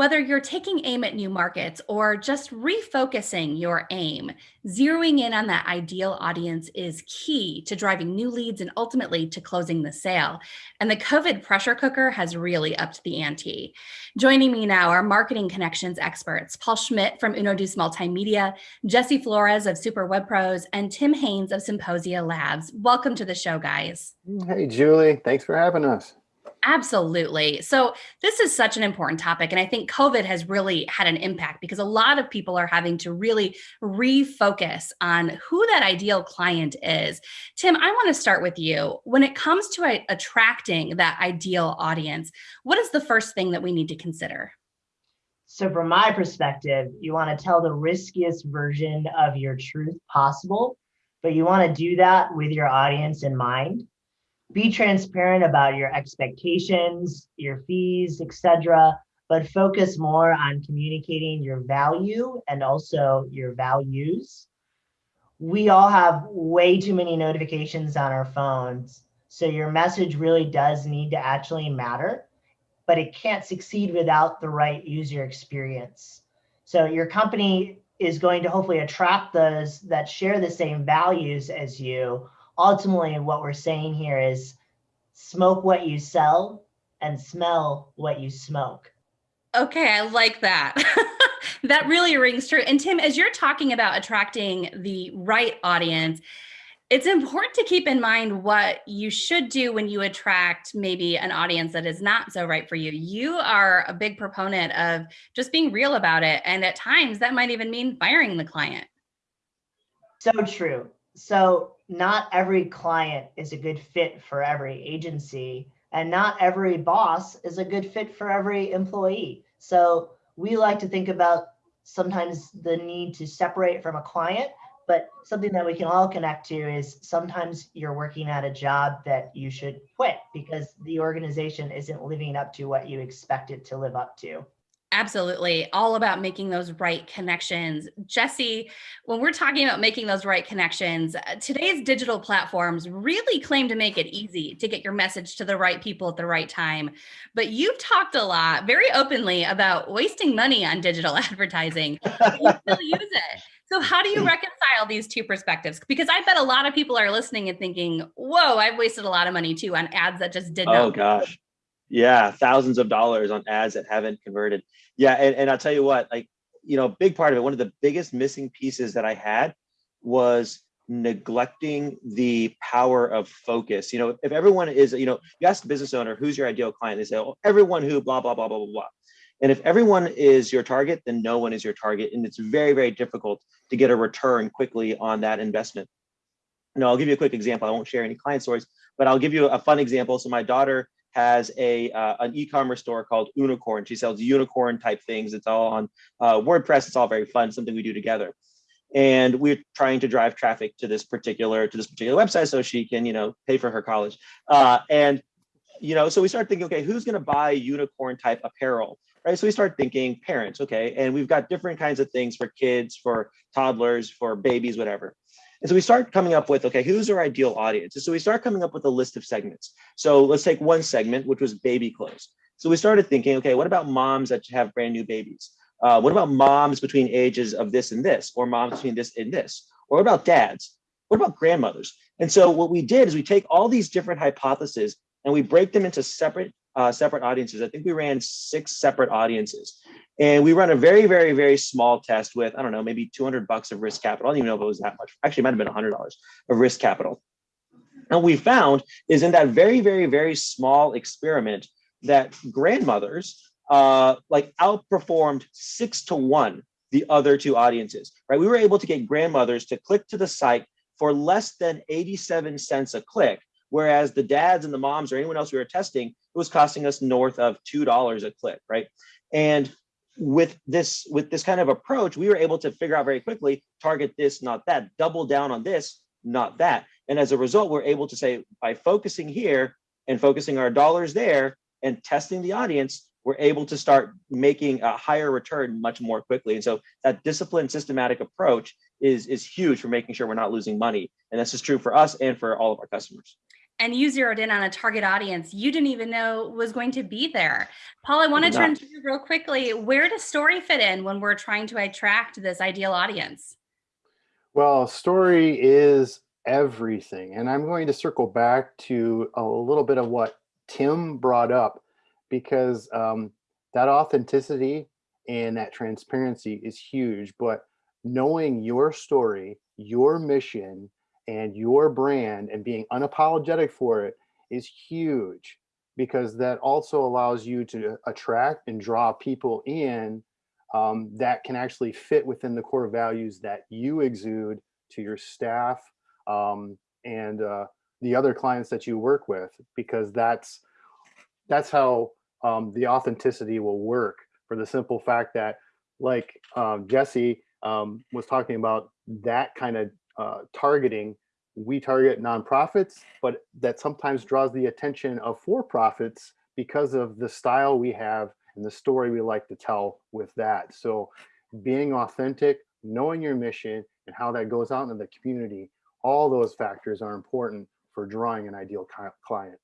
Whether you're taking aim at new markets or just refocusing your aim, zeroing in on that ideal audience is key to driving new leads and ultimately to closing the sale. And the COVID pressure cooker has really upped the ante. Joining me now are marketing connections experts, Paul Schmidt from Unoduce Multimedia, Jesse Flores of Super Web Pros, and Tim Haynes of Symposia Labs. Welcome to the show, guys. Hey, Julie. Thanks for having us. Absolutely. So this is such an important topic. And I think COVID has really had an impact because a lot of people are having to really refocus on who that ideal client is. Tim, I want to start with you. When it comes to attracting that ideal audience, what is the first thing that we need to consider? So from my perspective, you want to tell the riskiest version of your truth possible, but you want to do that with your audience in mind be transparent about your expectations, your fees, etc., but focus more on communicating your value and also your values. We all have way too many notifications on our phones, so your message really does need to actually matter, but it can't succeed without the right user experience. So your company is going to hopefully attract those that share the same values as you ultimately what we're saying here is smoke what you sell and smell what you smoke. Okay, I like that. that really rings true. And Tim, as you're talking about attracting the right audience, it's important to keep in mind what you should do when you attract maybe an audience that is not so right for you. You are a big proponent of just being real about it. And at times that might even mean firing the client. So true. So not every client is a good fit for every agency and not every boss is a good fit for every employee. So we like to think about sometimes the need to separate from a client, but something that we can all connect to is sometimes you're working at a job that you should quit because the organization isn't living up to what you expect it to live up to. Absolutely. All about making those right connections. Jesse, when we're talking about making those right connections, uh, today's digital platforms really claim to make it easy to get your message to the right people at the right time. But you've talked a lot very openly about wasting money on digital advertising. you still use it. So how do you reconcile these two perspectives? Because I bet a lot of people are listening and thinking, whoa, I've wasted a lot of money too on ads that just did not. Oh gosh. Yeah, thousands of dollars on ads that haven't converted. Yeah, and, and I'll tell you what, like, you know, a big part of it, one of the biggest missing pieces that I had was neglecting the power of focus. You know, if everyone is, you know, you ask the business owner, who's your ideal client? They say, oh, everyone who blah, blah, blah, blah, blah, blah. And if everyone is your target, then no one is your target. And it's very, very difficult to get a return quickly on that investment. Know, I'll give you a quick example. I won't share any client stories, but I'll give you a fun example. So my daughter has a uh, an e-commerce store called Unicorn. She sells unicorn type things. It's all on uh, WordPress. It's all very fun, something we do together. And we're trying to drive traffic to this particular to this particular website so she can, you know, pay for her college. Uh, and you know, so we start thinking, okay, who's going to buy unicorn type apparel? Right. So we start thinking parents. Okay. And we've got different kinds of things for kids, for toddlers, for babies, whatever. And so we start coming up with, okay, who's our ideal audience? And so we start coming up with a list of segments. So let's take one segment, which was baby clothes. So we started thinking, okay, what about moms that have brand new babies? Uh, what about moms between ages of this and this, or moms between this and this? Or what about dads? What about grandmothers? And so what we did is we take all these different hypotheses and we break them into separate uh, separate audiences. I think we ran six separate audiences. And we run a very, very, very small test with, I don't know, maybe 200 bucks of risk capital. I don't even know if it was that much. Actually, it might have been $100 of risk capital. And we found is in that very, very, very small experiment that grandmothers uh, like outperformed six to one the other two audiences, right? We were able to get grandmothers to click to the site for less than 87 cents a click, whereas the dads and the moms or anyone else we were testing, it was costing us north of $2 a click, right? And with this with this kind of approach, we were able to figure out very quickly, target this, not that, double down on this, not that. And as a result, we're able to say by focusing here and focusing our dollars there and testing the audience, we're able to start making a higher return much more quickly. And so that disciplined systematic approach is, is huge for making sure we're not losing money. And this is true for us and for all of our customers. And you zeroed in on a target audience you didn't even know was going to be there. Paul, I want to turn to you real quickly. Where does story fit in when we're trying to attract this ideal audience? Well, story is everything. And I'm going to circle back to a little bit of what Tim brought up because um, that authenticity and that transparency is huge. But knowing your story, your mission, and your brand and being unapologetic for it is huge because that also allows you to attract and draw people in um, that can actually fit within the core values that you exude to your staff um, and uh, the other clients that you work with because that's that's how um, the authenticity will work for the simple fact that like um, Jesse um, was talking about that kind of uh, targeting we target nonprofits but that sometimes draws the attention of for-profits because of the style we have and the story we like to tell with that. So being authentic knowing your mission and how that goes out into the community all those factors are important for drawing an ideal client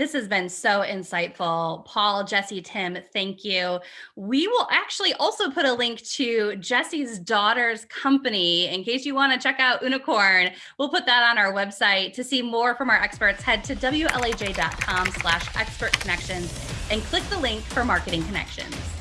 This has been so insightful. Paul, Jesse, Tim, thank you. We will actually also put a link to Jesse's daughter's company in case you want to check out Unicorn. We'll put that on our website. To see more from our experts, head to WLAJ.com slash expert connections and click the link for marketing connections.